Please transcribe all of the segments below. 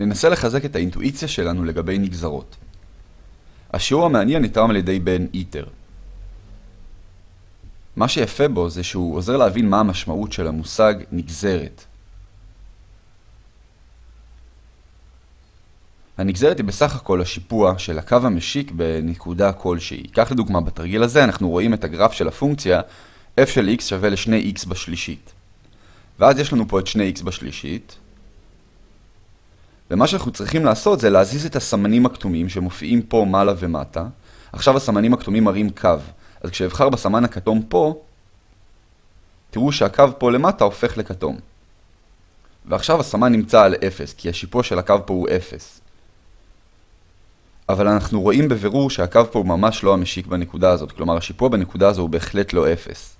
ננסה לחזק את האינטואיציה שלנו לגבי נגזרות. השיעור המעניין נתרם על ידי בן איטר. מה שיפה בו זה שהוא עוזר להבין מה המשמעות של המושג נגזרת. הנגזרת היא בסך הכל השיפוע של הקו המשיק בנקודה כלשהי. כך לדוגמה, בתרגיל הזה אנחנו רואים את הגרף של הפונקציה f של x שווה ל-2x בשלישית. ואז יש לנו פה את 2x בשלישית, ומה שאנחנו צריכים לעשות זה להזיז את הסמנים הכתומים שמופיעים פה מעלה ומטה. עכשיו הסמנים הכתומים מראים קו, אז כשאבחר בסמן הכתום פה, תראו שהקו פה למטה הופך לכתום. ועכשיו הסמן נמצא על 0, כי השיפוע של הקו פה הוא 0. אבל אנחנו רואים בבירור שהקו פה הוא ממש לא המשיק בנקודה הזאת, כלומר השיפוע בנקודה הזו הוא בהחלט לא 0.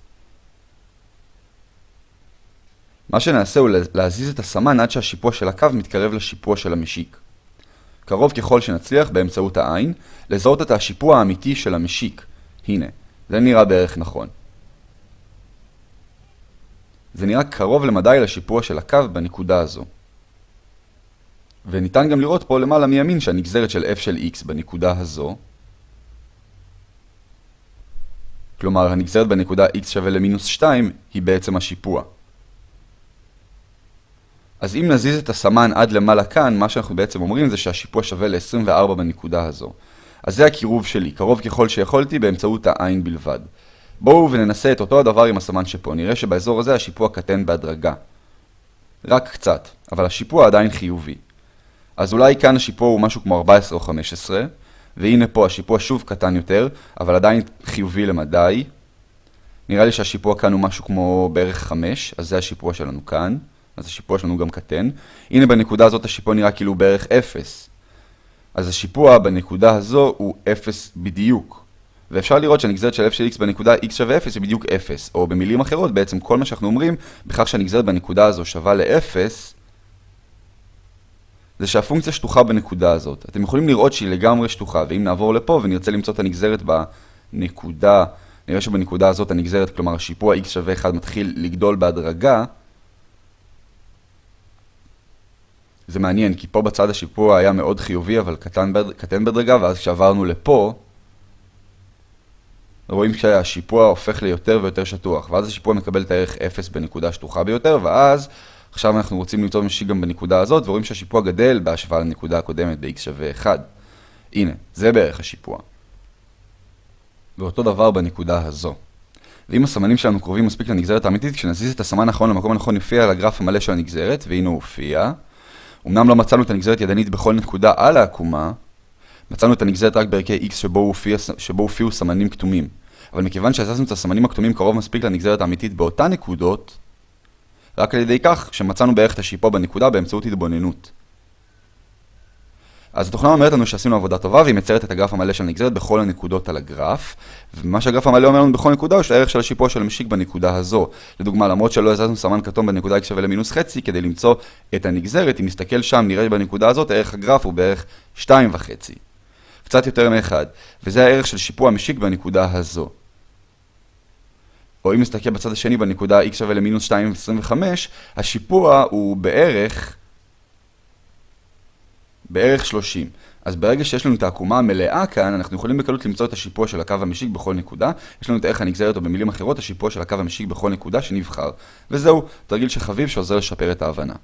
מה שנעשה הוא להזיז את הסמן עד שהשיפוע של הקו מתקרב לשיפוע של המשיק. קרוב ככל שנצליח באמצעות העין, לזהות את השיפוע האמיתי של המשיק. הנה, זה נראה בערך נכון. זה נראה קרוב למדי לשיפוע של הקו בנקודה הזו. וניתן גם לראות פה למעלה מימין שהנגזרת של f של x בנקודה הזו, כלומר הנגזרת בנקודה x שווה למינוס 2, היא בעצם השיפוע. אז אם נזיז את הסמן עד למעלה כאן, מה שאנחנו בעצם אומרים זה שהשיפוע שווה ל-24 בנקודה הזו. אז זה הקירוב שלי, קרוב ככל שיכולתי באמצעות העין בלבד. בואו וננסה את אותו הדבר עם הסמן שפה, נראה שבאזור הזה השיפוע קטן בהדרגה. רק קצת, אבל השיפוע עדיין חיובי. אז אולי כאן השיפוע הוא משהו כמו 14 או 15, והנה פה השיפוע שוב קטן יותר, אבל עדיין חיובי למדי. נראה לי שהשיפוע כאן הוא משהו כמו בערך 5, אז זה השיפוע שלנו כאן. אז השיפוע שלנו גם קטן. הנה בנקודה הזאת השיפוע נראה כאילו בערך 0. אז השיפוע בנקודה הזו הוא 0 בדיוק. ואפשר לראות שהנגזרת של f של x בנקודה x שווה 0 היא בדיוק 0. או במילים אחרות, בעצם כל מה שאנחנו אומרים, בכך שהנגזרת בנקודה הזו שווה ל-0, זה שהפונקציה שטוחה בנקודה הזאת. אתם יכולים לראות שהיא לגמרי שטוחה, ואם נעבור לפה ונרצה למצוא את הנגזרת בנקודה, נראה שבנקודה הזאת הנגזרת, כלומר השיפוע x שווה 1 מתחיל לגדול בהדרגה, זה מעניין, כי פה בצד השיפוע היה מאוד חיובי, אבל קטן, בד... קטן בדרגה, ואז כשעברנו לפה, רואים שהשיפוע הופך ליותר ויותר שטוח, ואז השיפוע מקבל את הערך 0 בנקודה שטוחה ביותר, ואז עכשיו אנחנו רוצים למצוא משיק גם בנקודה הזאת, ורואים שהשיפוע גדל בהשוואה לנקודה הקודמת ב-x שווה 1. הנה, זה בערך השיפוע. ואותו דבר בנקודה הזו. ואם הסמנים שלנו קרובים מספיק לנגזרת האמיתית, כשנזיז את הסמן האחרון למקום הנכון יופיע על הגרף המלא של הנגזרת, והנה הוא הופיע. אמנם לא מצאנו את הנגזרת ידנית בכל נקודה על העקומה, מצאנו את הנגזרת רק בערכי x שבו, הופיע, שבו הופיעו סמנים כתומים. אבל מכיוון שהזזנו את הסמנים הכתומים קרוב מספיק לנגזרת האמיתית באותן נקודות, רק על ידי כך שמצאנו בערך את השיפוע בנקודה באמצעות התבוננות. אז התוכנה אומרת לנו שעשינו עבודה טובה והיא מציירת את הגרף המלא של הנגזרת בכל הנקודות על הגרף. ומה שהגרף המלא אומר לנו בכל נקודה הוא שהערך של השיפוע של המשיק בנקודה הזו. לדוגמה למרות שלא הזזנו סמן כתום בנקודה x שווה למינוס חצי כדי למצוא את הנגזרת אם נסתכל שם נראה בנקודה הזאת ערך הגרף הוא בערך 2.5 קצת יותר מאחד. וזה הערך של שיפוע המשיק בנקודה הזו. או אם נסתכל בצד השני בנקודה x שווה למינוס 2.25 השיפוע הוא בערך בערך 30. אז ברגע שיש לנו את העקומה המלאה כאן, אנחנו יכולים בקלות למצוא את השיפוע של הקו המשיק בכל נקודה. יש לנו את ערך הנגזרת, או במילים אחרות, השיפוע של הקו המשיק בכל נקודה שנבחר. וזהו, תרגיל שחביב שעוזר לשפר את ההבנה.